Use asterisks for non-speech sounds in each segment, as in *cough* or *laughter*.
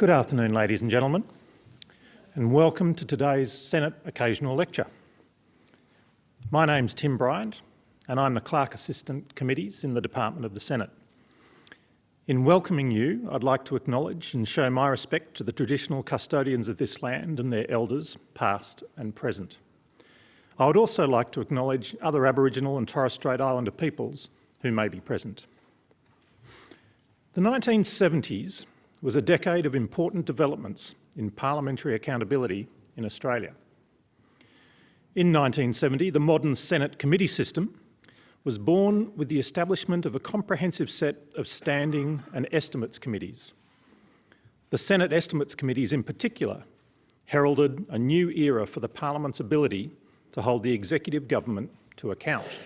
Good afternoon, ladies and gentlemen, and welcome to today's Senate Occasional Lecture. My name's Tim Bryant, and I'm the Clerk Assistant Committees in the Department of the Senate. In welcoming you, I'd like to acknowledge and show my respect to the traditional custodians of this land and their elders, past and present. I would also like to acknowledge other Aboriginal and Torres Strait Islander peoples who may be present. The 1970s was a decade of important developments in parliamentary accountability in Australia. In 1970, the modern Senate committee system was born with the establishment of a comprehensive set of standing and estimates committees. The Senate Estimates Committees in particular heralded a new era for the Parliament's ability to hold the executive government to account.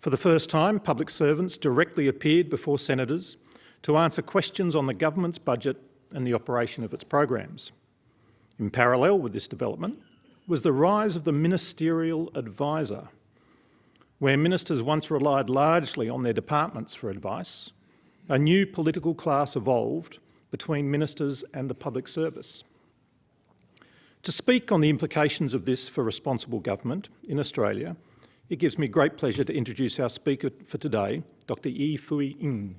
For the first time, public servants directly appeared before senators to answer questions on the government's budget and the operation of its programs. In parallel with this development was the rise of the ministerial advisor, where ministers once relied largely on their departments for advice, a new political class evolved between ministers and the public service. To speak on the implications of this for responsible government in Australia, it gives me great pleasure to introduce our speaker for today, Dr Yee-Fui Ng.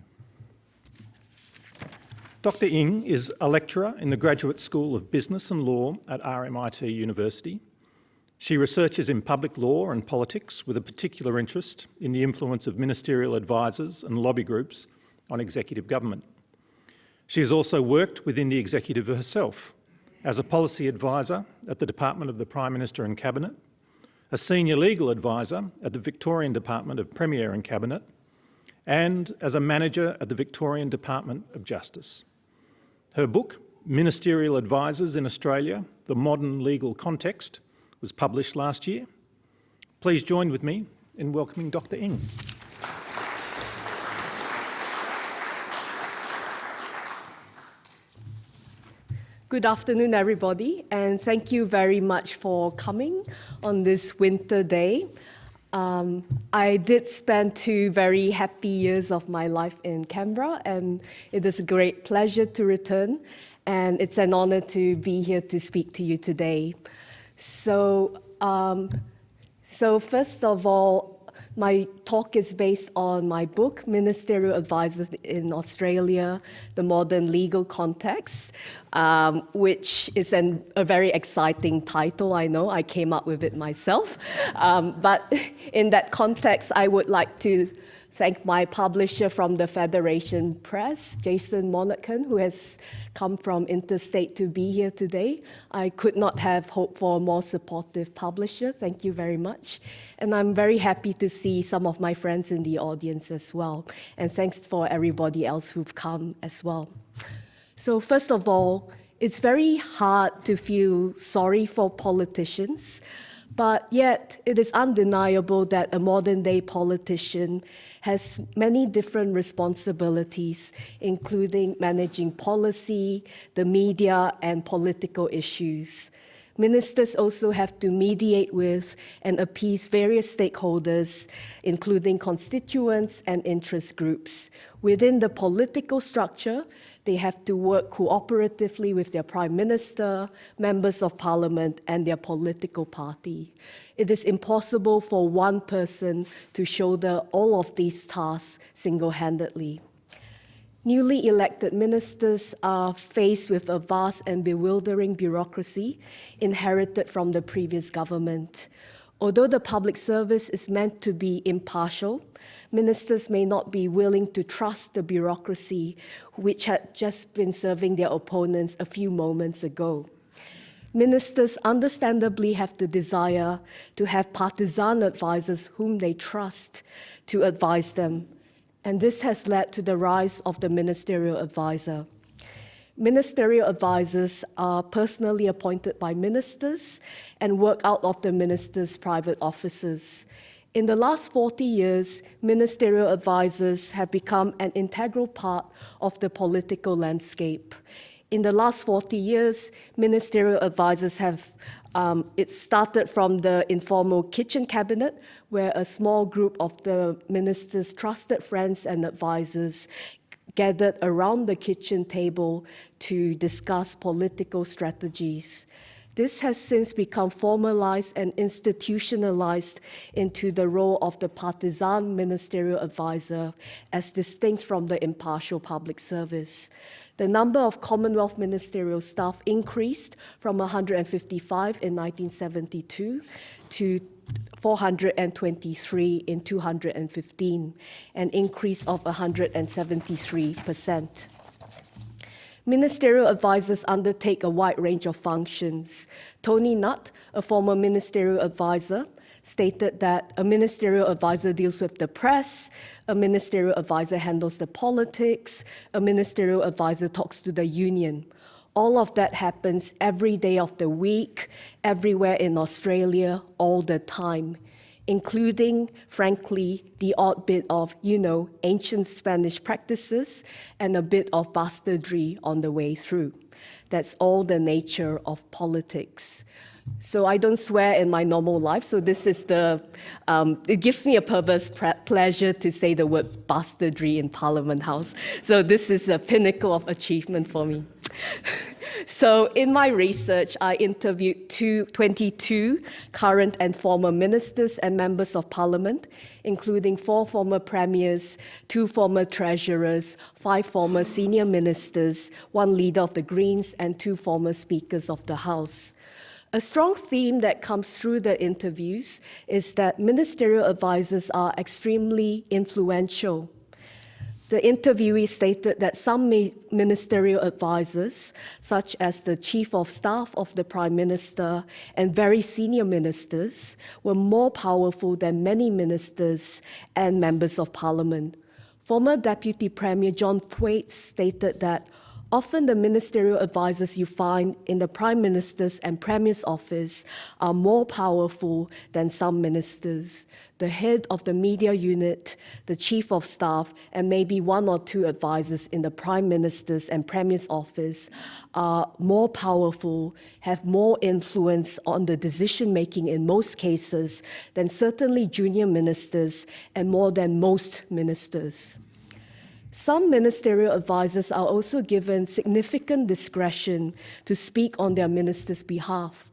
Dr Ng is a lecturer in the Graduate School of Business and Law at RMIT University. She researches in public law and politics with a particular interest in the influence of ministerial advisors and lobby groups on executive government. She has also worked within the executive herself as a policy advisor at the Department of the Prime Minister and Cabinet, a senior legal advisor at the Victorian Department of Premier and Cabinet, and as a manager at the Victorian Department of Justice. Her book, Ministerial Advisors in Australia, The Modern Legal Context, was published last year. Please join with me in welcoming Dr Ng. Good afternoon, everybody, and thank you very much for coming on this winter day. Um, I did spend two very happy years of my life in Canberra, and it is a great pleasure to return, and it's an honor to be here to speak to you today. So, um, so first of all, my talk is based on my book, Ministerial Advisors in Australia, The Modern Legal Context, um, which is an, a very exciting title, I know. I came up with it myself. Um, but *laughs* in that context, I would like to thank my publisher from the Federation Press, Jason Monaghan, who has come from interstate to be here today. I could not have hoped for a more supportive publisher. Thank you very much. And I'm very happy to see some of my friends in the audience as well. And thanks for everybody else who've come as well. So first of all, it's very hard to feel sorry for politicians, but yet it is undeniable that a modern day politician has many different responsibilities, including managing policy, the media, and political issues. Ministers also have to mediate with and appease various stakeholders, including constituents and interest groups. Within the political structure, they have to work cooperatively with their prime minister, members of parliament, and their political party it is impossible for one person to shoulder all of these tasks single-handedly. Newly elected ministers are faced with a vast and bewildering bureaucracy inherited from the previous government. Although the public service is meant to be impartial, ministers may not be willing to trust the bureaucracy which had just been serving their opponents a few moments ago ministers understandably have the desire to have partisan advisors whom they trust to advise them. And this has led to the rise of the ministerial advisor. Ministerial advisors are personally appointed by ministers and work out of the minister's private offices. In the last 40 years, ministerial advisors have become an integral part of the political landscape in the last 40 years, ministerial advisors have, um, it started from the informal kitchen cabinet, where a small group of the minister's trusted friends and advisors gathered around the kitchen table to discuss political strategies. This has since become formalized and institutionalized into the role of the partisan ministerial advisor as distinct from the impartial public service. The number of Commonwealth ministerial staff increased from 155 in 1972 to 423 in 215, an increase of 173%. Ministerial advisors undertake a wide range of functions. Tony Nutt, a former ministerial advisor, stated that a ministerial advisor deals with the press, a ministerial advisor handles the politics, a ministerial advisor talks to the union. All of that happens every day of the week, everywhere in Australia, all the time, including, frankly, the odd bit of, you know, ancient Spanish practices and a bit of bastardry on the way through. That's all the nature of politics. So I don't swear in my normal life. So this is the, um, it gives me a perverse pleasure to say the word bastardry in Parliament House. So this is a pinnacle of achievement for me. *laughs* so in my research, I interviewed two, 22 current and former ministers and members of parliament, including four former premiers, two former treasurers, five former senior ministers, one leader of the Greens, and two former speakers of the House. A strong theme that comes through the interviews is that ministerial advisors are extremely influential. The interviewee stated that some ministerial advisors, such as the chief of staff of the prime minister and very senior ministers, were more powerful than many ministers and members of parliament. Former Deputy Premier John Thwaites stated that Often the ministerial advisors you find in the Prime Minister's and Premier's office are more powerful than some ministers. The head of the media unit, the chief of staff, and maybe one or two advisors in the Prime Minister's and Premier's office are more powerful, have more influence on the decision making in most cases than certainly junior ministers and more than most ministers. Some ministerial advisors are also given significant discretion to speak on their minister's behalf.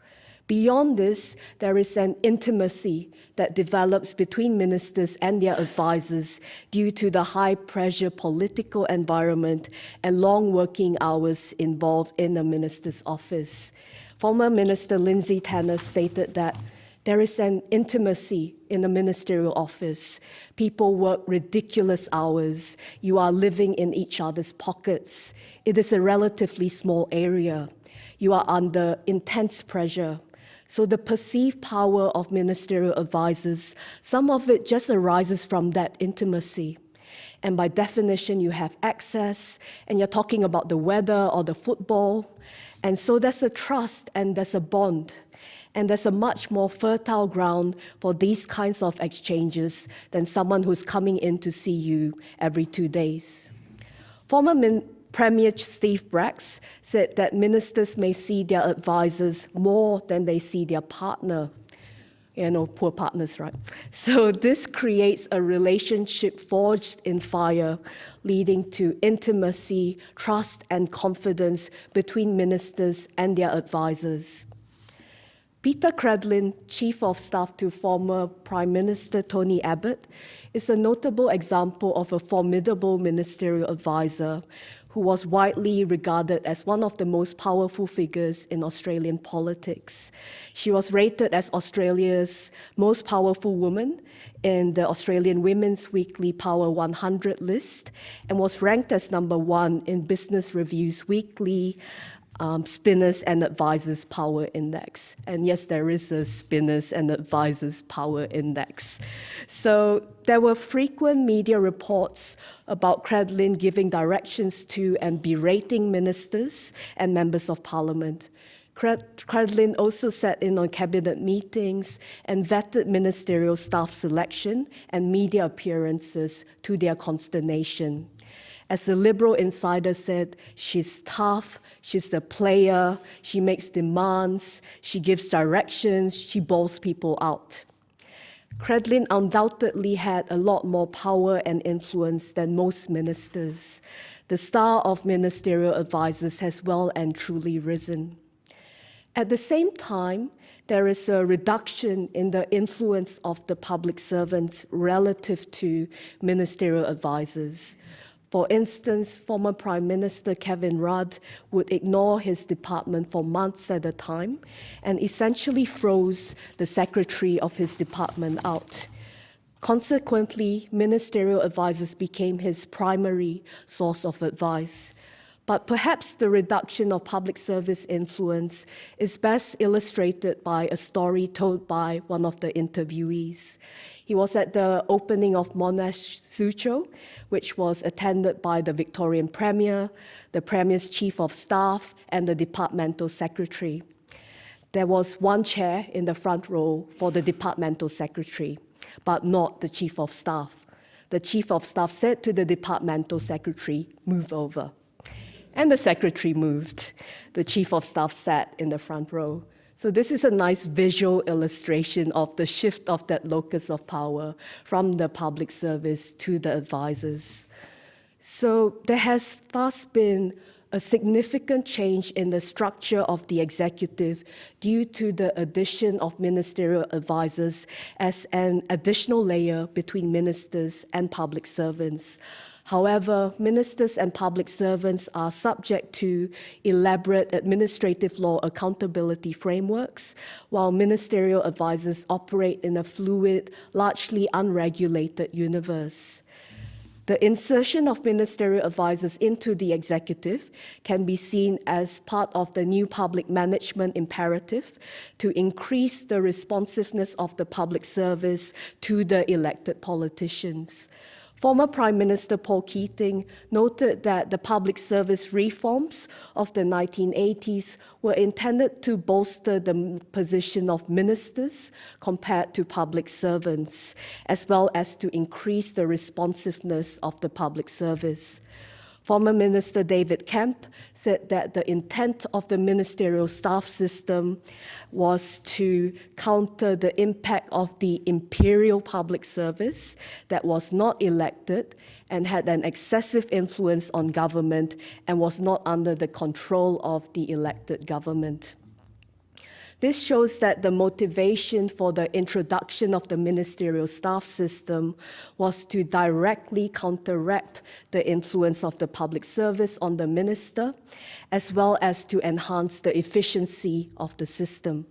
Beyond this, there is an intimacy that develops between ministers and their advisors due to the high pressure political environment and long working hours involved in the minister's office. Former Minister Lindsay Tanner stated that there is an intimacy in the ministerial office. People work ridiculous hours. You are living in each other's pockets. It is a relatively small area. You are under intense pressure. So the perceived power of ministerial advisors, some of it just arises from that intimacy. And by definition, you have access, and you're talking about the weather or the football. And so there's a trust and there's a bond. And there's a much more fertile ground for these kinds of exchanges than someone who's coming in to see you every two days. Former Min Premier Steve Bracks said that ministers may see their advisors more than they see their partner. You know, poor partners, right? *laughs* So this creates a relationship forged in fire, leading to intimacy, trust, and confidence between ministers and their advisors. Peta Credlin, Chief of Staff to former Prime Minister Tony Abbott, is a notable example of a formidable ministerial advisor who was widely regarded as one of the most powerful figures in Australian politics. She was rated as Australia's most powerful woman in the Australian Women's Weekly Power 100 list and was ranked as number one in Business Review's weekly um, Spinners and Advisors Power Index. And yes, there is a Spinners and Advisors Power Index. So there were frequent media reports about Credlin giving directions to and berating ministers and members of parliament. Credlin also sat in on cabinet meetings and vetted ministerial staff selection and media appearances to their consternation. As the Liberal insider said, she's tough, she's the player, she makes demands, she gives directions, she bowls people out. Credlin undoubtedly had a lot more power and influence than most ministers. The star of ministerial advisors has well and truly risen. At the same time, there is a reduction in the influence of the public servants relative to ministerial advisors. For instance, former Prime Minister Kevin Rudd would ignore his department for months at a time and essentially froze the secretary of his department out. Consequently, ministerial advisors became his primary source of advice. But perhaps the reduction of public service influence is best illustrated by a story told by one of the interviewees. He was at the opening of Monash Suzhou, which was attended by the Victorian Premier, the Premier's Chief of Staff, and the Departmental Secretary. There was one chair in the front row for the Departmental Secretary, but not the Chief of Staff. The Chief of Staff said to the Departmental Secretary, move over. And the secretary moved. The chief of staff sat in the front row. So this is a nice visual illustration of the shift of that locus of power from the public service to the advisors. So there has thus been a significant change in the structure of the executive due to the addition of ministerial advisors as an additional layer between ministers and public servants. However, ministers and public servants are subject to elaborate administrative law accountability frameworks, while ministerial advisors operate in a fluid, largely unregulated universe. The insertion of ministerial advisors into the executive can be seen as part of the new public management imperative to increase the responsiveness of the public service to the elected politicians. Former Prime Minister Paul Keating noted that the public service reforms of the 1980s were intended to bolster the position of ministers compared to public servants, as well as to increase the responsiveness of the public service. Former Minister David Kemp said that the intent of the ministerial staff system was to counter the impact of the imperial public service that was not elected and had an excessive influence on government and was not under the control of the elected government. This shows that the motivation for the introduction of the ministerial staff system was to directly counteract the influence of the public service on the minister, as well as to enhance the efficiency of the system.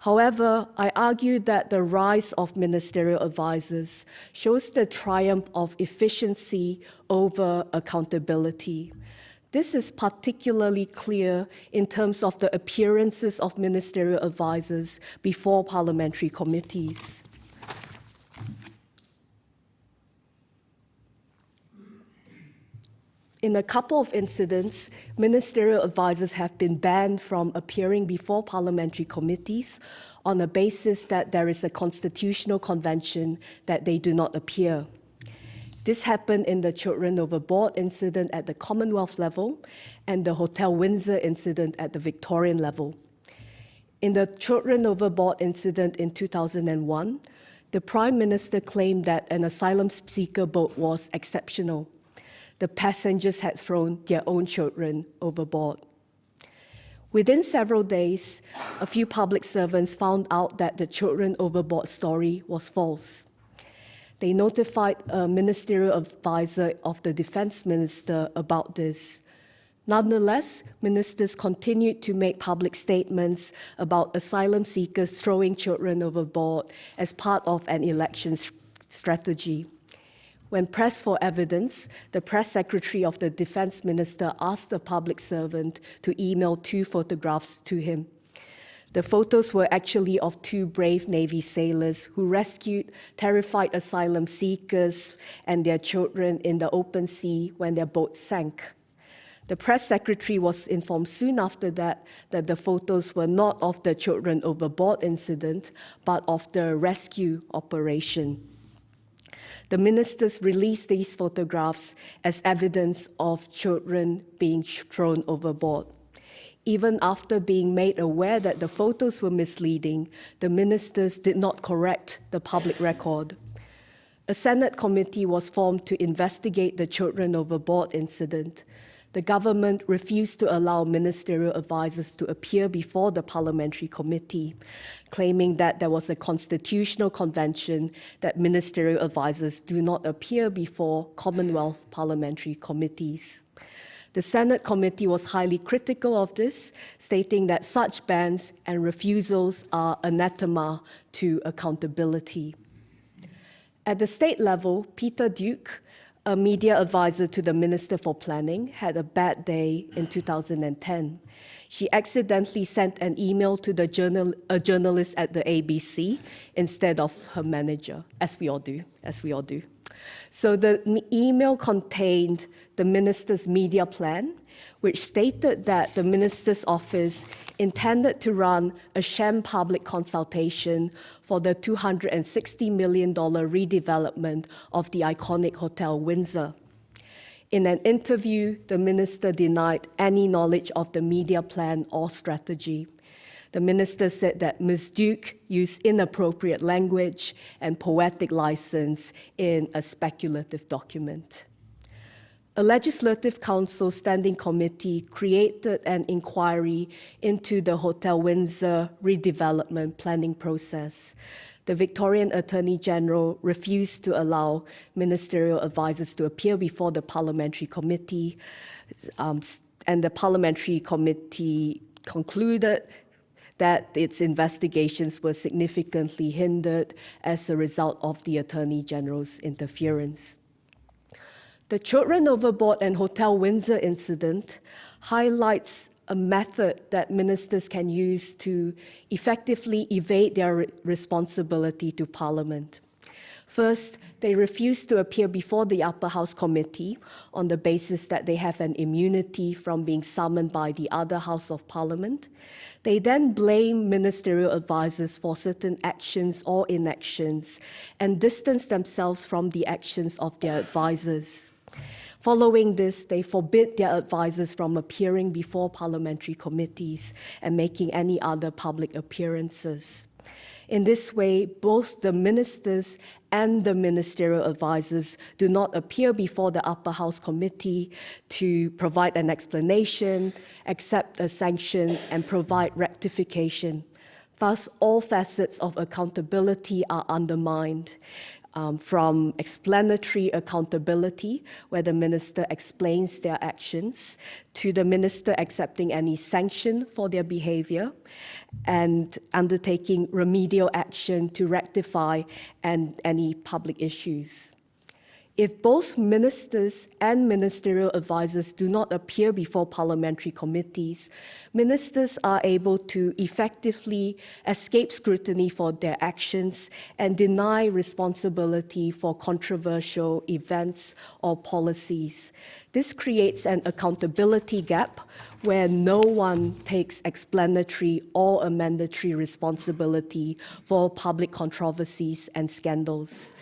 However, I argue that the rise of ministerial advisors shows the triumph of efficiency over accountability. This is particularly clear in terms of the appearances of ministerial advisors before parliamentary committees. In a couple of incidents, ministerial advisors have been banned from appearing before parliamentary committees on the basis that there is a constitutional convention that they do not appear. This happened in the Children Overboard incident at the Commonwealth level and the Hotel Windsor incident at the Victorian level. In the Children Overboard incident in 2001, the Prime Minister claimed that an asylum seeker boat was exceptional. The passengers had thrown their own children overboard. Within several days, a few public servants found out that the children overboard story was false. They notified a ministerial advisor of the defense minister about this. Nonetheless, ministers continued to make public statements about asylum seekers throwing children overboard as part of an election strategy. When pressed for evidence, the press secretary of the defense minister asked the public servant to email two photographs to him. The photos were actually of two brave Navy sailors who rescued terrified asylum seekers and their children in the open sea when their boat sank. The press secretary was informed soon after that that the photos were not of the children overboard incident, but of the rescue operation. The ministers released these photographs as evidence of children being thrown overboard. Even after being made aware that the photos were misleading, the ministers did not correct the public record. A Senate committee was formed to investigate the children overboard incident. The government refused to allow ministerial advisers to appear before the parliamentary committee, claiming that there was a constitutional convention that ministerial advisers do not appear before Commonwealth parliamentary committees. The Senate committee was highly critical of this, stating that such bans and refusals are anathema to accountability. At the state level, Peta Duke, a media advisor to the Minister for Planning, had a bad day in 2010. She accidentally sent an email to the journal, a journalist at the ABC instead of her manager, as we all do, as we all do. So the email contained the minister's media plan, which stated that the minister's office intended to run a sham public consultation for the $260 million redevelopment of the iconic Hotel Windsor. In an interview, the minister denied any knowledge of the media plan or strategy. The minister said that Ms. Duke used inappropriate language and poetic license in a speculative document. A Legislative Council Standing Committee created an inquiry into the Hotel Windsor redevelopment planning process. The Victorian Attorney General refused to allow ministerial advisers to appear before the parliamentary committee, um, and the parliamentary committee concluded that its investigations were significantly hindered as a result of the Attorney General's interference. The Children Overboard and Hotel Windsor incident highlights a method that ministers can use to effectively evade their responsibility to Parliament. First, they refuse to appear before the Upper House Committee on the basis that they have an immunity from being summoned by the other House of Parliament. They then blame ministerial advisers for certain actions or inactions and distance themselves from the actions of their advisers. Following this, they forbid their advisers from appearing before parliamentary committees and making any other public appearances. In this way, both the ministers and the ministerial advisers do not appear before the upper house committee to provide an explanation, accept a sanction, and provide rectification. Thus, all facets of accountability are undermined um, from explanatory accountability, where the minister explains their actions, to the minister accepting any sanction for their behavior, and undertaking remedial action to rectify and any public issues. If both ministers and ministerial advisers do not appear before parliamentary committees, ministers are able to effectively escape scrutiny for their actions and deny responsibility for controversial events or policies. This creates an accountability gap where no one takes explanatory or amendatory responsibility for public controversies and scandals.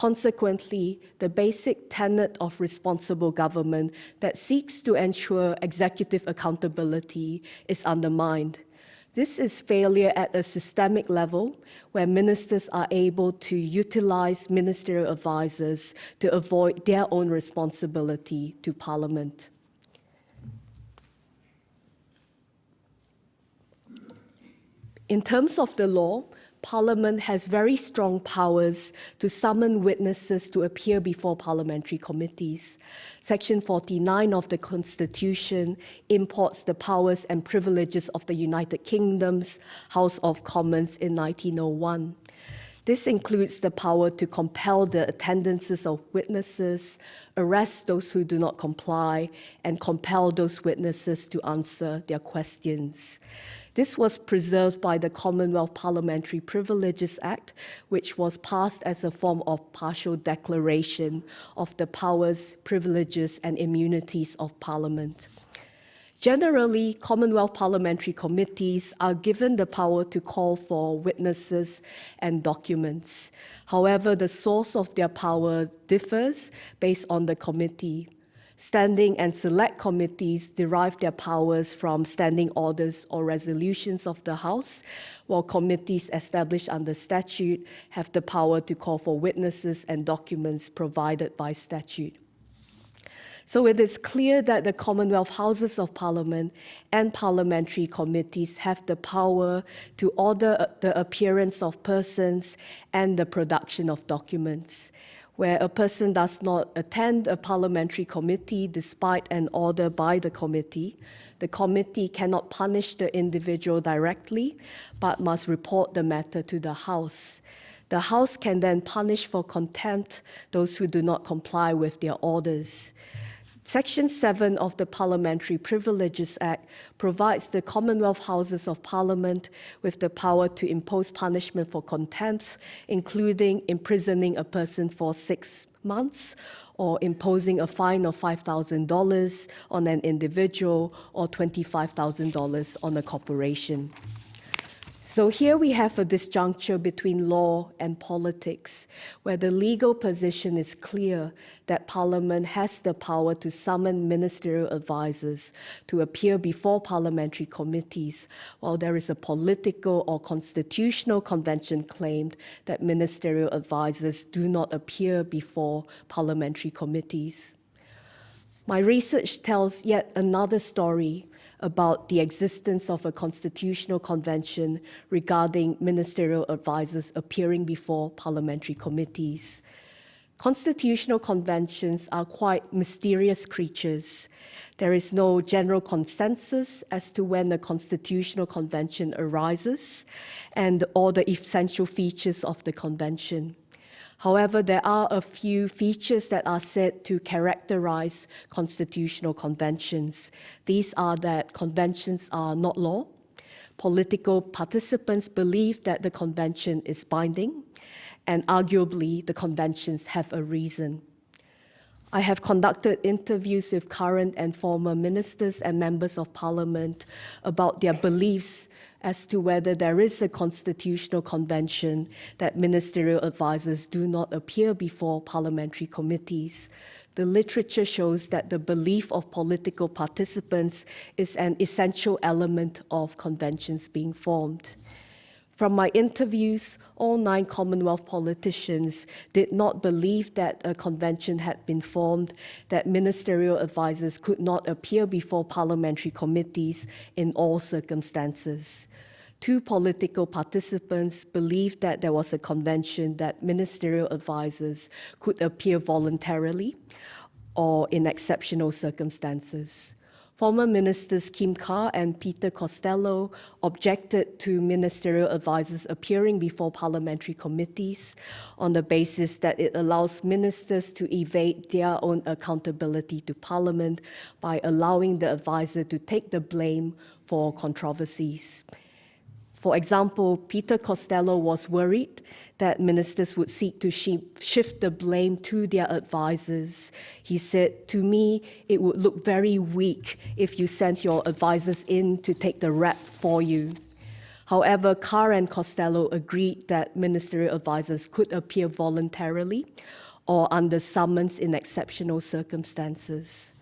Consequently, the basic tenet of responsible government that seeks to ensure executive accountability is undermined. This is failure at a systemic level where ministers are able to utilize ministerial advisers to avoid their own responsibility to Parliament. In terms of the law, Parliament has very strong powers to summon witnesses to appear before parliamentary committees. Section 49 of the Constitution imports the powers and privileges of the United Kingdom's House of Commons in 1901. This includes the power to compel the attendances of witnesses, arrest those who do not comply, and compel those witnesses to answer their questions. This was preserved by the Commonwealth Parliamentary Privileges Act, which was passed as a form of partial declaration of the powers, privileges, and immunities of Parliament. Generally, Commonwealth parliamentary committees are given the power to call for witnesses and documents. However, the source of their power differs based on the committee. Standing and select committees derive their powers from standing orders or resolutions of the House, while committees established under statute have the power to call for witnesses and documents provided by statute. So it is clear that the Commonwealth Houses of Parliament and parliamentary committees have the power to order the appearance of persons and the production of documents where a person does not attend a parliamentary committee despite an order by the committee, the committee cannot punish the individual directly, but must report the matter to the House. The House can then punish for contempt those who do not comply with their orders. Section 7 of the Parliamentary Privileges Act provides the Commonwealth Houses of Parliament with the power to impose punishment for contempt, including imprisoning a person for six months or imposing a fine of $5,000 on an individual or $25,000 on a corporation. So here we have a disjuncture between law and politics, where the legal position is clear that Parliament has the power to summon ministerial advisers to appear before parliamentary committees, while there is a political or constitutional convention claimed that ministerial advisers do not appear before parliamentary committees. My research tells yet another story about the existence of a constitutional convention regarding ministerial advisers appearing before parliamentary committees. Constitutional conventions are quite mysterious creatures. There is no general consensus as to when a constitutional convention arises and all the essential features of the convention. However, there are a few features that are said to characterize constitutional conventions. These are that conventions are not law, political participants believe that the convention is binding, and arguably the conventions have a reason. I have conducted interviews with current and former ministers and members of parliament about their beliefs as to whether there is a constitutional convention that ministerial advisers do not appear before parliamentary committees. The literature shows that the belief of political participants is an essential element of conventions being formed. From my interviews, all nine Commonwealth politicians did not believe that a convention had been formed, that ministerial advisers could not appear before parliamentary committees in all circumstances. Two political participants believed that there was a convention that ministerial advisers could appear voluntarily or in exceptional circumstances. Former ministers Kim Carr and Peter Costello objected to ministerial advisers appearing before parliamentary committees on the basis that it allows ministers to evade their own accountability to parliament by allowing the advisor to take the blame for controversies. For example, Peter Costello was worried that ministers would seek to shift the blame to their advisers. He said, to me, it would look very weak if you sent your advisers in to take the rap for you. However, Carr and Costello agreed that ministerial advisers could appear voluntarily or under summons in exceptional circumstances.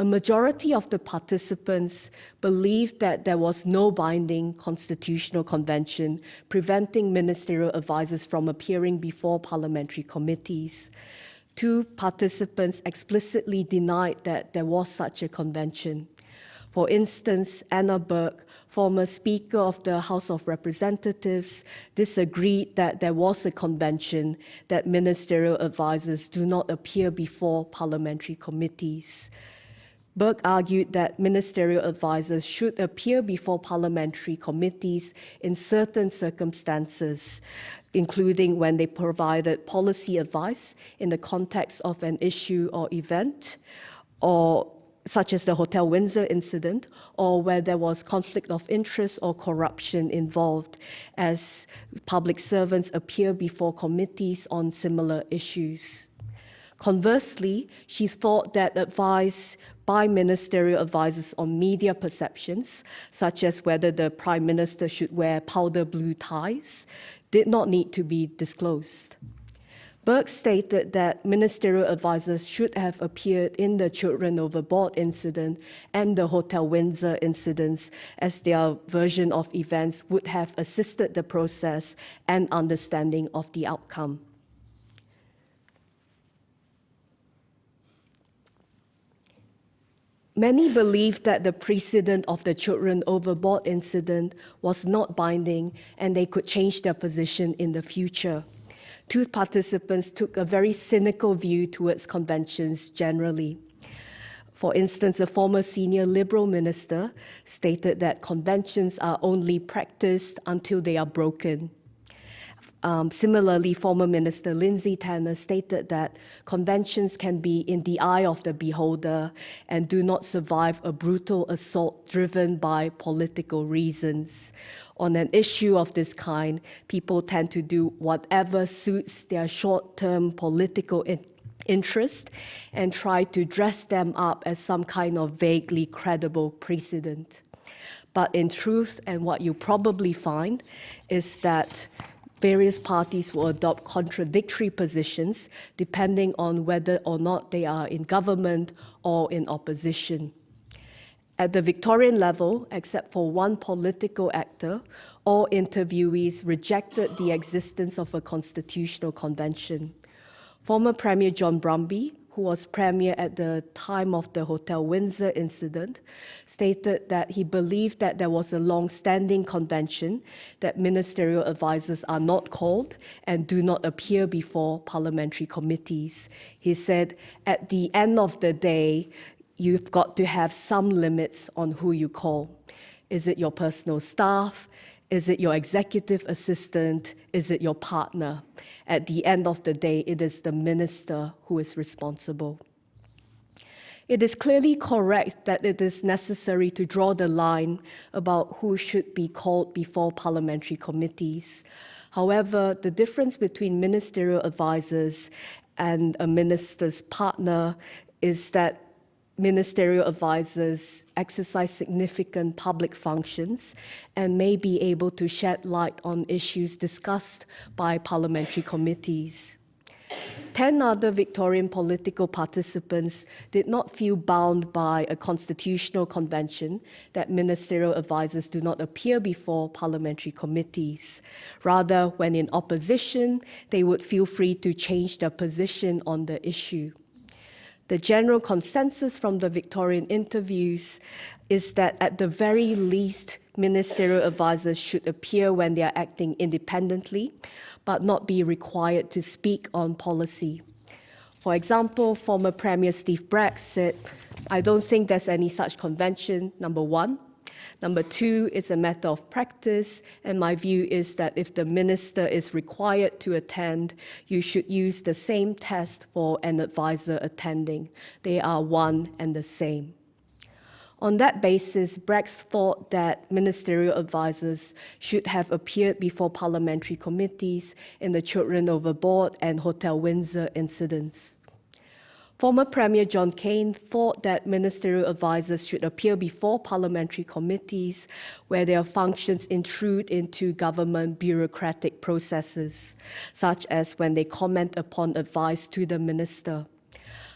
A majority of the participants believed that there was no binding constitutional convention preventing ministerial advisers from appearing before parliamentary committees. Two participants explicitly denied that there was such a convention. For instance, Anna Burke, former Speaker of the House of Representatives, disagreed that there was a convention that ministerial advisers do not appear before parliamentary committees. Burke argued that ministerial advisers should appear before parliamentary committees in certain circumstances, including when they provided policy advice in the context of an issue or event, or such as the Hotel Windsor incident, or where there was conflict of interest or corruption involved, as public servants appear before committees on similar issues. Conversely, she thought that advice by ministerial advisers on media perceptions, such as whether the Prime Minister should wear powder blue ties, did not need to be disclosed. Burke stated that ministerial advisors should have appeared in the children overboard incident and the Hotel Windsor incidents as their version of events would have assisted the process and understanding of the outcome. Many believe that the precedent of the children overboard incident was not binding and they could change their position in the future. Two participants took a very cynical view towards conventions generally. For instance, a former senior Liberal minister stated that conventions are only practiced until they are broken. Um, similarly, former Minister Lindsay Tanner stated that conventions can be in the eye of the beholder and do not survive a brutal assault driven by political reasons. On an issue of this kind, people tend to do whatever suits their short-term political in interest and try to dress them up as some kind of vaguely credible precedent. But in truth, and what you probably find, is that various parties will adopt contradictory positions depending on whether or not they are in government or in opposition. At the Victorian level, except for one political actor, all interviewees rejected the existence of a constitutional convention. Former Premier John Brumby who was premier at the time of the Hotel Windsor incident, stated that he believed that there was a long-standing convention that ministerial advisors are not called and do not appear before parliamentary committees. He said, at the end of the day, you've got to have some limits on who you call. Is it your personal staff? Is it your executive assistant? Is it your partner? At the end of the day, it is the minister who is responsible. It is clearly correct that it is necessary to draw the line about who should be called before parliamentary committees. However, the difference between ministerial advisors and a minister's partner is that ministerial advisors exercise significant public functions and may be able to shed light on issues discussed by parliamentary committees. Ten other Victorian political participants did not feel bound by a constitutional convention that ministerial advisors do not appear before parliamentary committees. Rather, when in opposition, they would feel free to change their position on the issue. The general consensus from the Victorian interviews is that at the very least, ministerial advisors should appear when they are acting independently, but not be required to speak on policy. For example, former Premier Steve Bracks said, I don't think there's any such convention, number one. Number two, it's a matter of practice, and my view is that if the minister is required to attend, you should use the same test for an advisor attending. They are one and the same. On that basis, Bracks thought that ministerial advisors should have appeared before parliamentary committees in the Children Overboard and Hotel Windsor incidents. Former Premier John Cain thought that ministerial advisors should appear before parliamentary committees where their functions intrude into government bureaucratic processes, such as when they comment upon advice to the minister.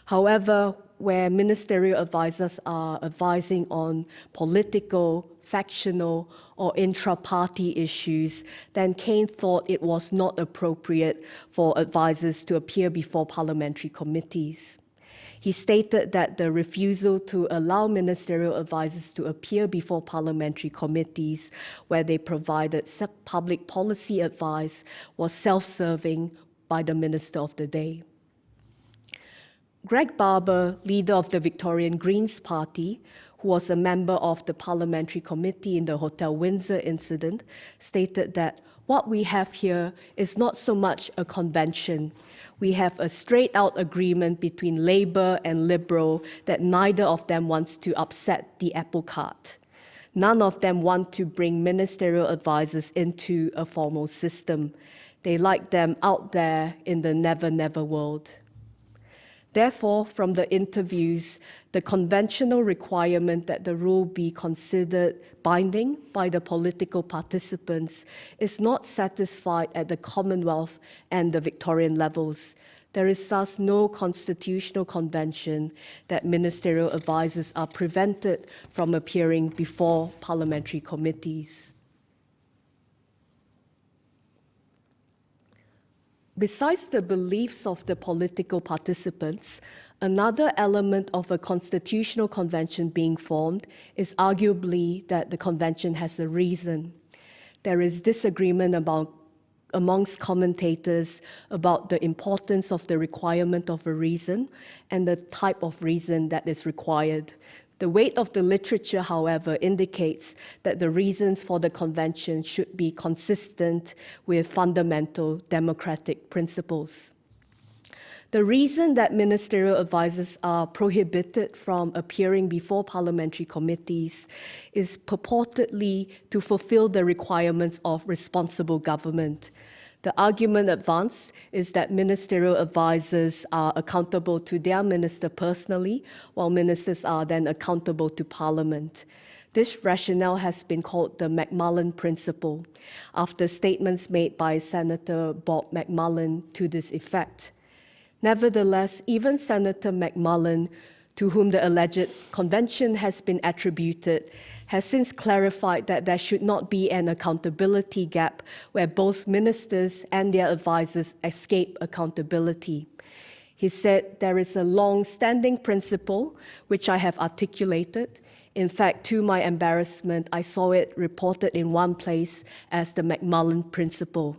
However, where ministerial advisors are advising on political, factional, or intra-party issues, then Cain thought it was not appropriate for advisors to appear before parliamentary committees. He stated that the refusal to allow ministerial advisors to appear before parliamentary committees where they provided public policy advice was self-serving by the minister of the day. Greg Barber, leader of the Victorian Greens Party, who was a member of the parliamentary committee in the Hotel Windsor incident, stated that what we have here is not so much a convention, we have a straight out agreement between Labour and Liberal that neither of them wants to upset the apple cart. None of them want to bring ministerial advisors into a formal system. They like them out there in the never, never world. Therefore, from the interviews, the conventional requirement that the rule be considered binding by the political participants is not satisfied at the Commonwealth and the Victorian levels. There is thus no constitutional convention that ministerial advisers are prevented from appearing before parliamentary committees. Besides the beliefs of the political participants, another element of a constitutional convention being formed is arguably that the convention has a reason. There is disagreement about, amongst commentators about the importance of the requirement of a reason and the type of reason that is required. The weight of the literature, however, indicates that the reasons for the convention should be consistent with fundamental democratic principles. The reason that ministerial advisers are prohibited from appearing before parliamentary committees is purportedly to fulfill the requirements of responsible government. The argument advanced is that ministerial advisers are accountable to their minister personally, while ministers are then accountable to Parliament. This rationale has been called the McMullan Principle, after statements made by Senator Bob McMullan to this effect. Nevertheless, even Senator McMullan, to whom the alleged convention has been attributed, has since clarified that there should not be an accountability gap where both ministers and their advisers escape accountability. He said there is a long-standing principle which I have articulated. In fact, to my embarrassment, I saw it reported in one place as the McMullan Principle,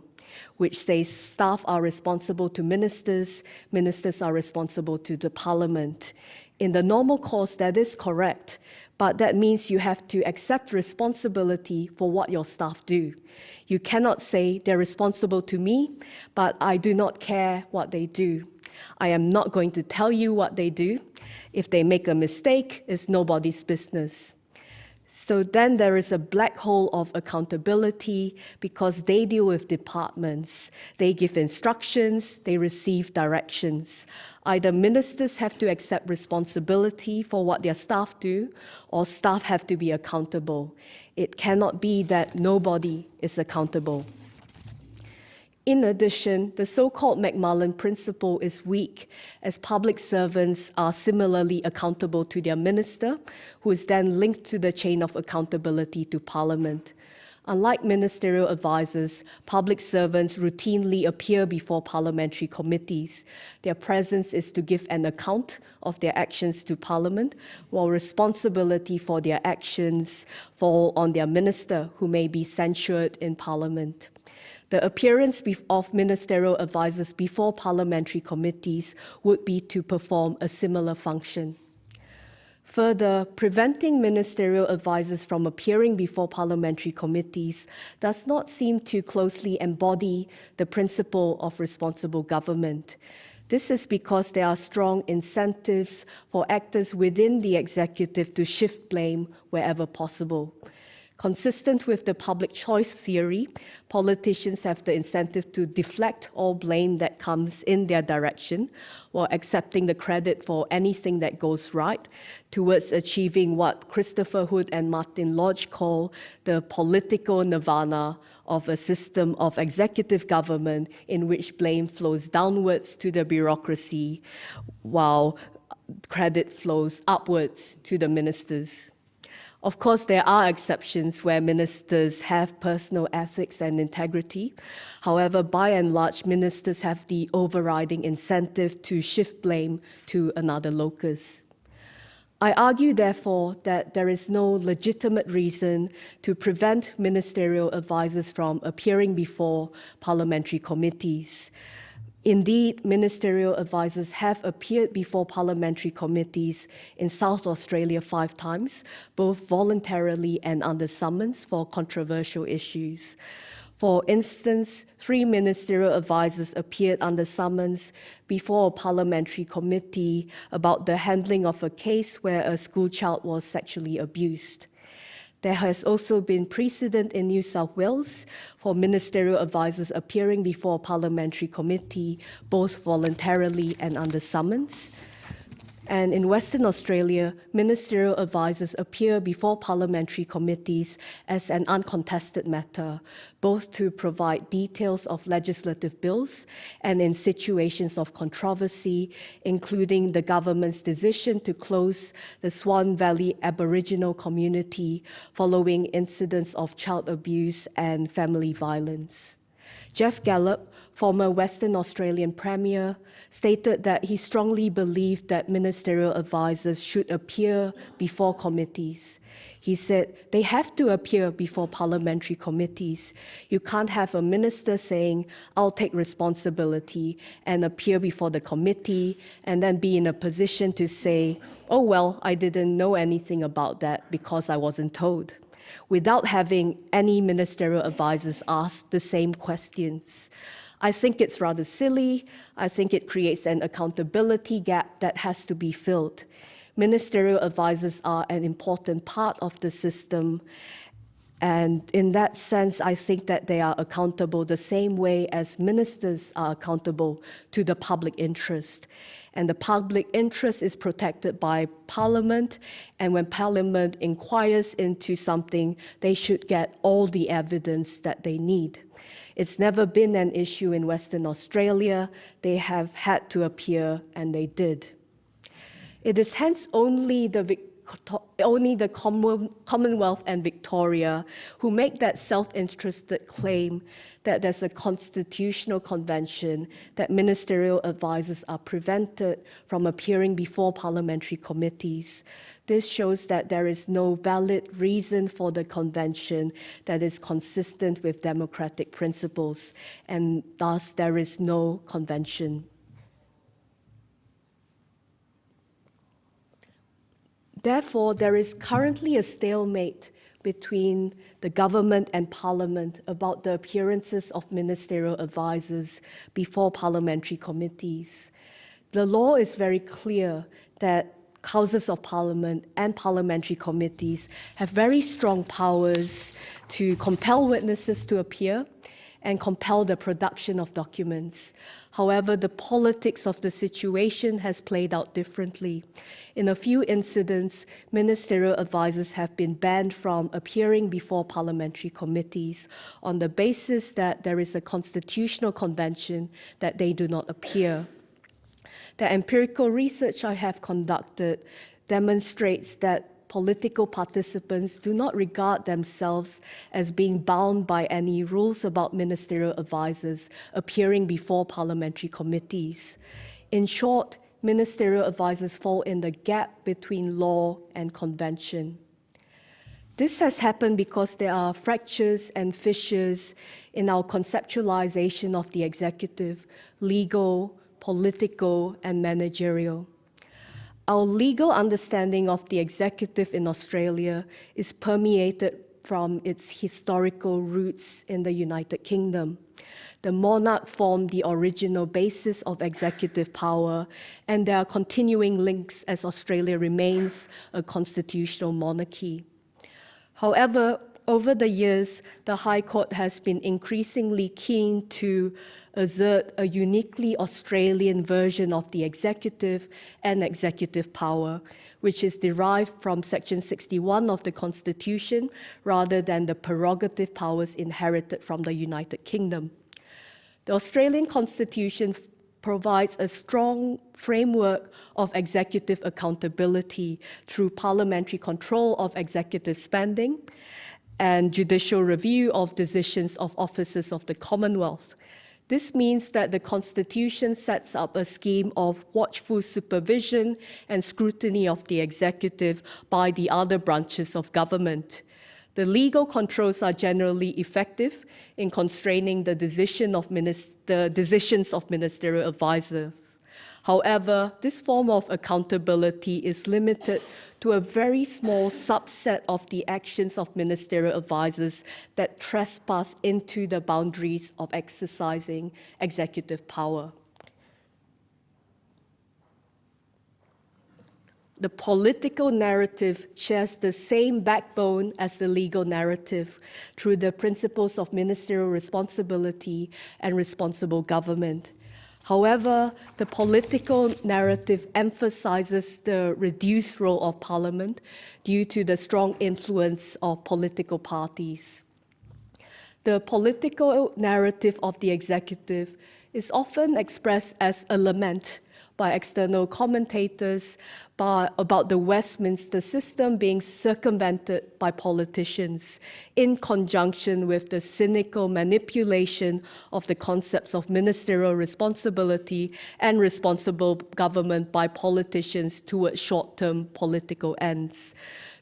which says staff are responsible to ministers, ministers are responsible to the parliament. In the normal course, that is correct, but that means you have to accept responsibility for what your staff do. You cannot say they're responsible to me, but I do not care what they do. I am not going to tell you what they do. If they make a mistake, it's nobody's business. So then there is a black hole of accountability because they deal with departments. They give instructions, they receive directions. Either ministers have to accept responsibility for what their staff do, or staff have to be accountable. It cannot be that nobody is accountable. In addition, the so-called McMullan principle is weak, as public servants are similarly accountable to their minister, who is then linked to the chain of accountability to Parliament. Unlike ministerial advisers, public servants routinely appear before parliamentary committees. Their presence is to give an account of their actions to Parliament, while responsibility for their actions fall on their minister, who may be censured in Parliament. The appearance of ministerial advisers before parliamentary committees would be to perform a similar function. Further, preventing ministerial advisers from appearing before parliamentary committees does not seem to closely embody the principle of responsible government. This is because there are strong incentives for actors within the executive to shift blame wherever possible. Consistent with the public choice theory, politicians have the incentive to deflect all blame that comes in their direction while accepting the credit for anything that goes right towards achieving what Christopher Hood and Martin Lodge call the political nirvana of a system of executive government in which blame flows downwards to the bureaucracy while credit flows upwards to the ministers. Of course, there are exceptions where ministers have personal ethics and integrity. However, by and large, ministers have the overriding incentive to shift blame to another locus. I argue, therefore, that there is no legitimate reason to prevent ministerial advisers from appearing before parliamentary committees. Indeed, ministerial advisers have appeared before parliamentary committees in South Australia five times, both voluntarily and under summons for controversial issues. For instance, three ministerial advisers appeared under summons before a parliamentary committee about the handling of a case where a schoolchild was sexually abused. There has also been precedent in New South Wales for ministerial advisors appearing before a parliamentary committee, both voluntarily and under summons. And in Western Australia, ministerial advisors appear before parliamentary committees as an uncontested matter, both to provide details of legislative bills and in situations of controversy, including the government's decision to close the Swan Valley Aboriginal community following incidents of child abuse and family violence. Geoff Gallop, former Western Australian Premier, stated that he strongly believed that ministerial advisors should appear before committees. He said they have to appear before parliamentary committees. You can't have a minister saying, I'll take responsibility and appear before the committee and then be in a position to say, oh, well, I didn't know anything about that because I wasn't told without having any ministerial advisors ask the same questions. I think it's rather silly. I think it creates an accountability gap that has to be filled. Ministerial advisors are an important part of the system. And in that sense, I think that they are accountable the same way as ministers are accountable to the public interest. And the public interest is protected by Parliament. And when Parliament inquires into something, they should get all the evidence that they need. It's never been an issue in Western Australia. They have had to appear, and they did. It is hence only the only the Commonwealth and Victoria who make that self-interested claim that there's a constitutional convention that ministerial advisors are prevented from appearing before parliamentary committees. This shows that there is no valid reason for the convention that is consistent with democratic principles, and thus there is no convention. Therefore, there is currently a stalemate between the government and parliament about the appearances of ministerial advisors before parliamentary committees. The law is very clear that houses of parliament and parliamentary committees have very strong powers to compel witnesses to appear and compel the production of documents. However, the politics of the situation has played out differently. In a few incidents, ministerial advisors have been banned from appearing before parliamentary committees on the basis that there is a constitutional convention that they do not appear. The empirical research I have conducted demonstrates that political participants do not regard themselves as being bound by any rules about ministerial advisors appearing before parliamentary committees. In short, ministerial advisors fall in the gap between law and convention. This has happened because there are fractures and fissures in our conceptualization of the executive, legal, political, and managerial. Our legal understanding of the executive in Australia is permeated from its historical roots in the United Kingdom. The monarch formed the original basis of executive power, and there are continuing links as Australia remains a constitutional monarchy. However, over the years, the High Court has been increasingly keen to assert a uniquely Australian version of the executive and executive power, which is derived from Section 61 of the Constitution rather than the prerogative powers inherited from the United Kingdom. The Australian Constitution provides a strong framework of executive accountability through parliamentary control of executive spending and judicial review of decisions of officers of the Commonwealth. This means that the Constitution sets up a scheme of watchful supervision and scrutiny of the executive by the other branches of government. The legal controls are generally effective in constraining the, decision of the decisions of ministerial advisors. However, this form of accountability is limited to a very small subset of the actions of ministerial advisors that trespass into the boundaries of exercising executive power. the political narrative shares the same backbone as the legal narrative through the principles of ministerial responsibility and responsible government. However, the political narrative emphasizes the reduced role of parliament due to the strong influence of political parties. The political narrative of the executive is often expressed as a lament by external commentators by, about the Westminster system being circumvented by politicians in conjunction with the cynical manipulation of the concepts of ministerial responsibility and responsible government by politicians towards short-term political ends.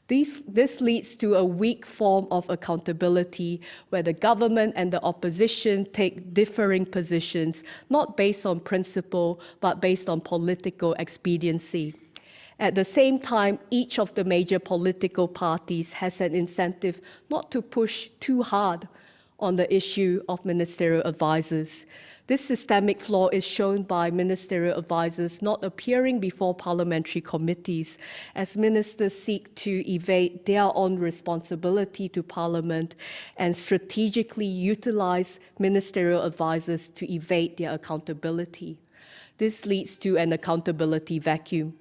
These, this leads to a weak form of accountability where the government and the opposition take differing positions, not based on principle, but based on political expediency. At the same time, each of the major political parties has an incentive not to push too hard on the issue of ministerial advisors. This systemic flaw is shown by ministerial advisors not appearing before parliamentary committees as ministers seek to evade their own responsibility to parliament and strategically utilize ministerial advisors to evade their accountability. This leads to an accountability vacuum.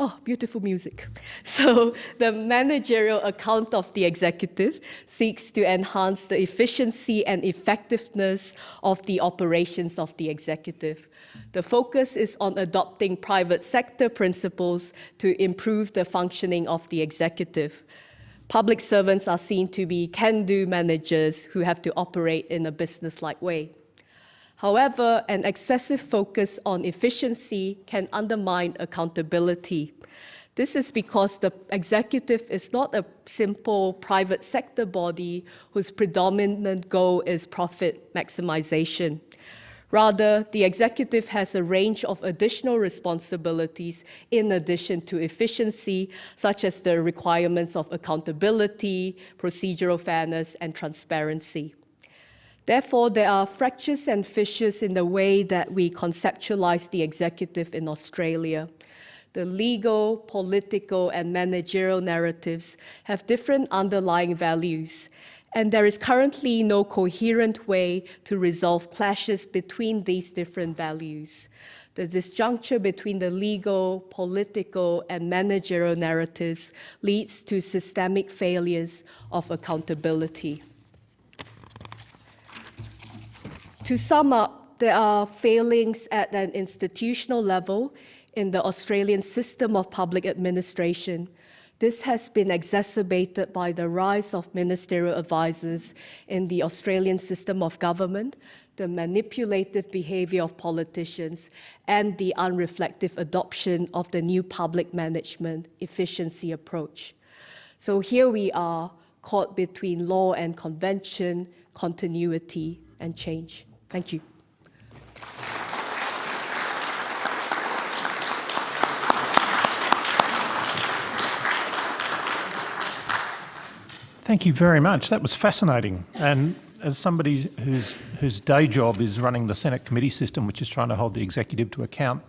Oh, beautiful music. *laughs* So the managerial account of the executive seeks to enhance the efficiency and effectiveness of the operations of the executive. The focus is on adopting private sector principles to improve the functioning of the executive. Public servants are seen to be can-do managers who have to operate in a business-like way. However, an excessive focus on efficiency can undermine accountability. This is because the executive is not a simple private sector body whose predominant goal is profit maximization. Rather, the executive has a range of additional responsibilities in addition to efficiency, such as the requirements of accountability, procedural fairness, and transparency. Therefore, there are fractures and fissures in the way that we conceptualize the executive in Australia. The legal, political, and managerial narratives have different underlying values, and there is currently no coherent way to resolve clashes between these different values. The disjuncture between the legal, political, and managerial narratives leads to systemic failures of accountability. To sum up, there are failings at an institutional level in the Australian system of public administration. This has been exacerbated by the rise of ministerial advisors in the Australian system of government, the manipulative behavior of politicians, and the unreflective adoption of the new public management efficiency approach. So here we are caught between law and convention, continuity and change. Thank you. Thank you very much. That was fascinating. And as somebody whose, whose day job is running the Senate committee system, which is trying to hold the executive to account,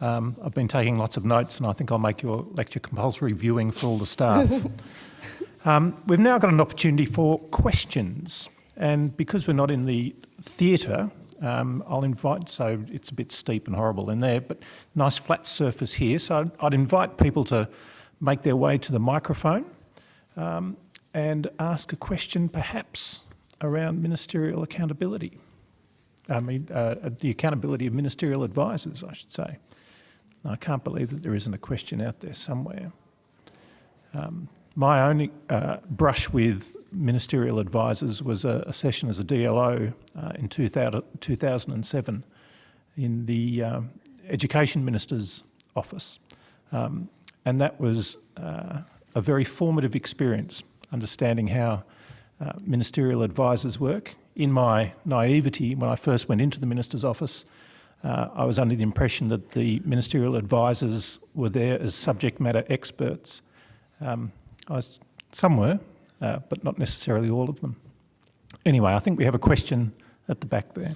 um, I've been taking lots of notes and I think I'll make your lecture compulsory viewing for all the staff. *laughs* um, we've now got an opportunity for questions. And because we're not in the theatre, um, I'll invite, so it's a bit steep and horrible in there, but nice flat surface here. So I'd, I'd invite people to make their way to the microphone um, and ask a question perhaps around ministerial accountability. I mean, uh, the accountability of ministerial advisors, I should say. I can't believe that there isn't a question out there somewhere. Um, my only uh, brush with ministerial advisors was a, a session as a DLO uh, in 2000, 2007 in the um, Education Minister's office. Um, and that was uh, a very formative experience, understanding how uh, ministerial advisors work. In my naivety, when I first went into the Minister's office, uh, I was under the impression that the ministerial advisors were there as subject matter experts. Um, I some were, uh, but not necessarily all of them. Anyway, I think we have a question at the back there.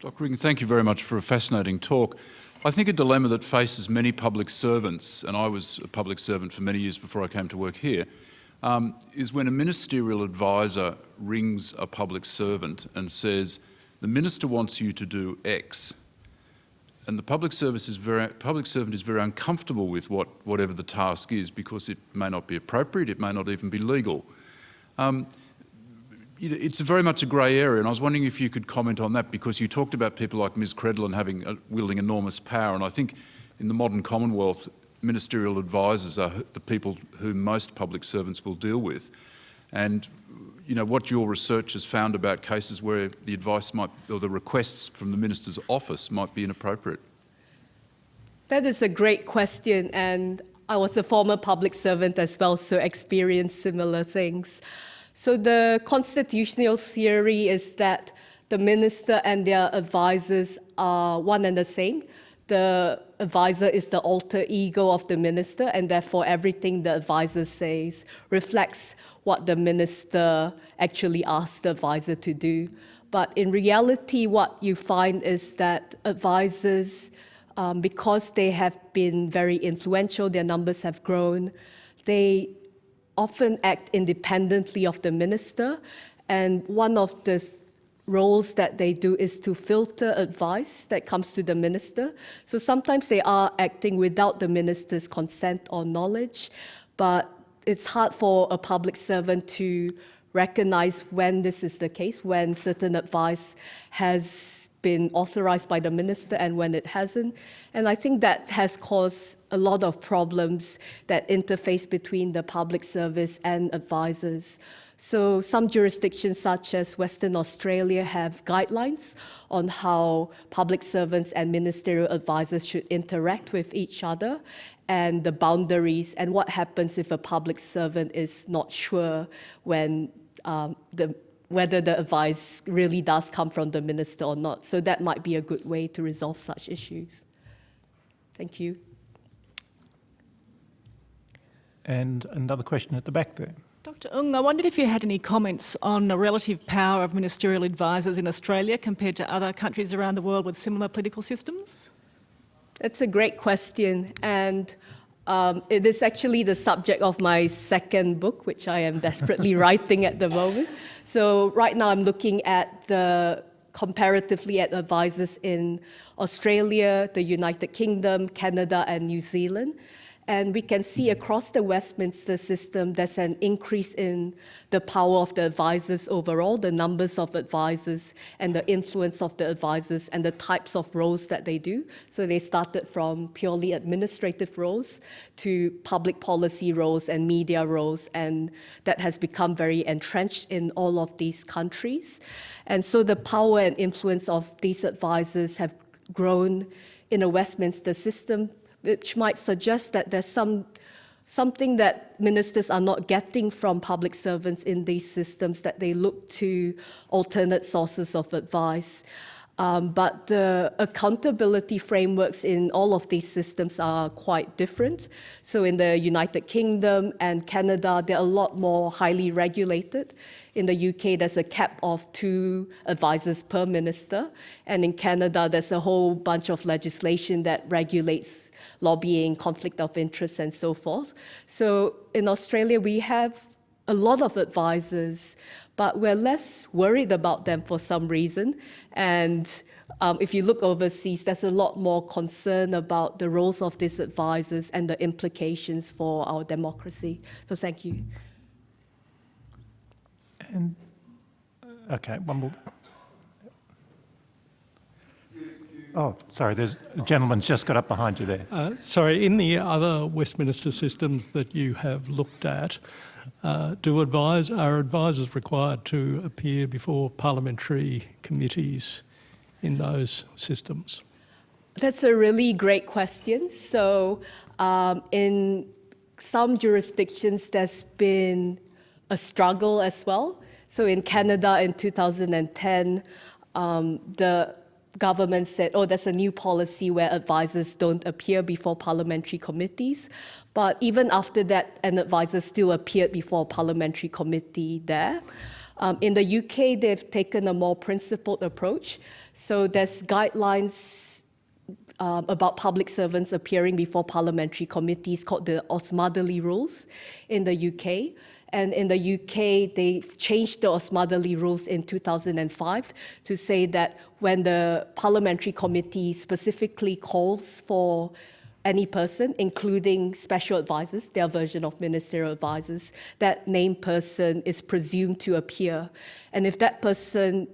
Dr. Regan, thank you very much for a fascinating talk. I think a dilemma that faces many public servants, and I was a public servant for many years before I came to work here, um, is when a ministerial advisor rings a public servant and says, the minister wants you to do X, and the public service is very public servant is very uncomfortable with what whatever the task is because it may not be appropriate, it may not even be legal. Um, it's very much a grey area, and I was wondering if you could comment on that because you talked about people like Ms. Credlin having uh, wielding enormous power, and I think in the modern Commonwealth, ministerial advisors are the people who most public servants will deal with, and you know what your research has found about cases where the advice might or the requests from the minister's office might be inappropriate. That is a great question, and I was a former public servant as well, so experienced similar things. So the constitutional theory is that the minister and their advisors are one and the same. The advisor is the alter ego of the minister, and therefore everything the advisor says reflects what the minister actually asked the advisor to do. But in reality, what you find is that advisors, um, because they have been very influential, their numbers have grown, they often act independently of the minister. And one of the roles that they do is to filter advice that comes to the minister. So sometimes they are acting without the minister's consent or knowledge, but it's hard for a public servant to recognize when this is the case, when certain advice has been authorized by the minister and when it hasn't. And I think that has caused a lot of problems that interface between the public service and advisors. So some jurisdictions such as Western Australia have guidelines on how public servants and ministerial advisors should interact with each other and the boundaries and what happens if a public servant is not sure when um, the whether the advice really does come from the minister or not. So that might be a good way to resolve such issues. Thank you. And another question at the back there. Dr Ng, I wondered if you had any comments on the relative power of ministerial advisors in Australia compared to other countries around the world with similar political systems? That's a great question. And um, it is actually the subject of my second book, which I am desperately *laughs* writing at the moment. So right now I'm looking at the comparatively at advisors in Australia, the United Kingdom, Canada, and New Zealand. And we can see across the Westminster system, there's an increase in the power of the advisors overall, the numbers of advisors and the influence of the advisors and the types of roles that they do. So they started from purely administrative roles to public policy roles and media roles, and that has become very entrenched in all of these countries. And so the power and influence of these advisors have grown in a Westminster system which might suggest that there's some something that ministers are not getting from public servants in these systems, that they look to alternate sources of advice. Um, but the accountability frameworks in all of these systems are quite different. So in the United Kingdom and Canada, they're a lot more highly regulated. In the UK, there's a cap of two advisors per minister. And in Canada, there's a whole bunch of legislation that regulates lobbying, conflict of interest, and so forth. So in Australia, we have a lot of advisors, but we're less worried about them for some reason. And um, if you look overseas, there's a lot more concern about the roles of these advisors and the implications for our democracy. So thank you. And, okay, one more. Oh, sorry, there's a gentleman's just got up behind you there. Uh, sorry, in the other Westminster systems that you have looked at, uh, do advise, are advisors required to appear before parliamentary committees in those systems? That's a really great question. So um, in some jurisdictions, there's been a struggle as well. So in Canada in 2010, um, the government said, oh, there's a new policy where advisors don't appear before parliamentary committees. But even after that, an advisor still appeared before a parliamentary committee there. Um, in the UK, they've taken a more principled approach. So there's guidelines um, about public servants appearing before parliamentary committees called the Osmotherly Rules in the UK. And in the UK, they changed the Osmotherly Rules in 2005 to say that when the parliamentary committee specifically calls for any person, including special advisors, their version of ministerial advisors, that named person is presumed to appear. And if that person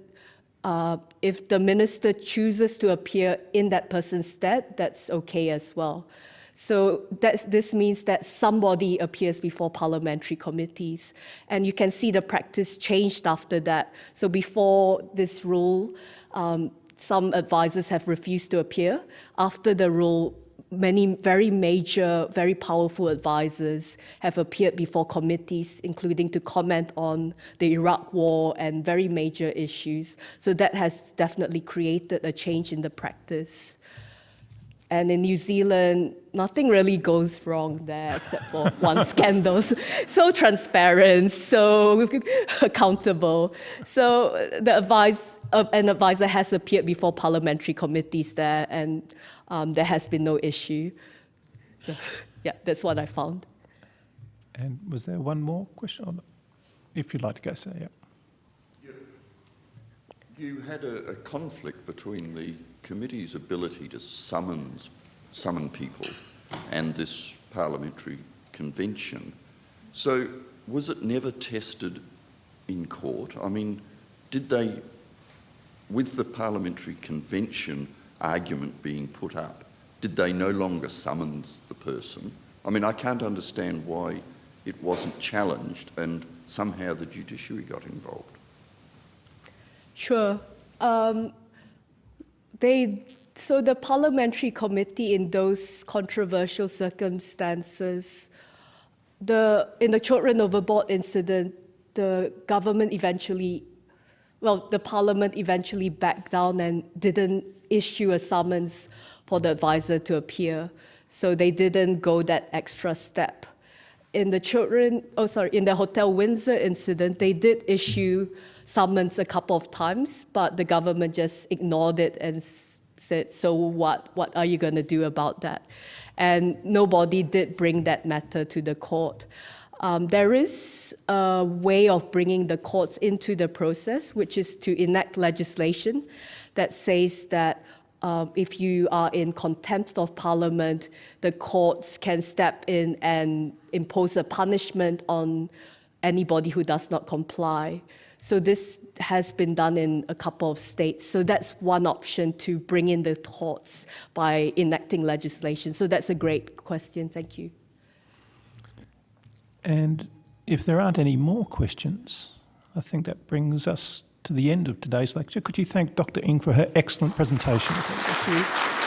uh, if the minister chooses to appear in that person's stead, that's okay as well. So this means that somebody appears before parliamentary committees. And you can see the practice changed after that. So before this rule, um, some advisors have refused to appear. After the rule, many very major, very powerful advisors have appeared before committees, including to comment on the Iraq war and very major issues. So that has definitely created a change in the practice. And in New Zealand, nothing really goes wrong there except for *laughs* one scandal. So transparent, so accountable. So the advice, uh, an advisor has appeared before parliamentary committees there, and um, there has been no issue. So, yeah, that's what I found. And was there one more question? Or if you'd like to go, sir, yeah. You had a, a conflict between the committee's ability to summons, summon people and this parliamentary convention. So was it never tested in court? I mean, did they, with the parliamentary convention argument being put up, did they no longer summons the person? I mean, I can't understand why it wasn't challenged and somehow the judiciary got involved. Sure. Um, they, so the parliamentary committee in those controversial circumstances, the, in the children overboard incident, the government eventually, well, the parliament eventually backed down and didn't issue a summons for the advisor to appear. So they didn't go that extra step. In the children, oh sorry, in the Hotel Windsor incident, they did issue summons a couple of times, but the government just ignored it and said, so what, what are you going to do about that? And nobody did bring that matter to the court. Um, there is a way of bringing the courts into the process, which is to enact legislation that says that um, if you are in contempt of parliament, the courts can step in and impose a punishment on anybody who does not comply. So this has been done in a couple of states. So that's one option to bring in the courts by enacting legislation. So that's a great question. Thank you. And if there aren't any more questions, I think that brings us to the end of today's lecture. Could you thank Dr Ng for her excellent presentation? Thank you.